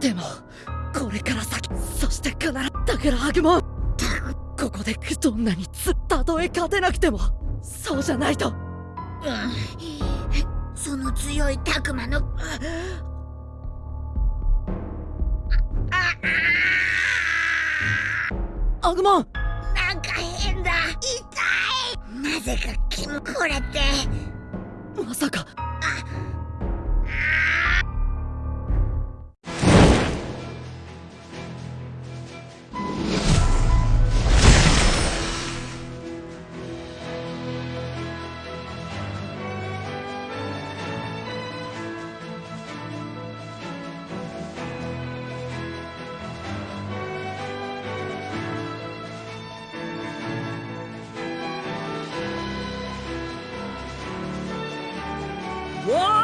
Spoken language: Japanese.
でもこれから先そして必ずだからアグモンここでどんなにつたとえ勝てなくてもそうじゃないと。うん。その強いタクマのアグモンなんか変だ。痛い。なぜかキムこれって。まさか Whoa!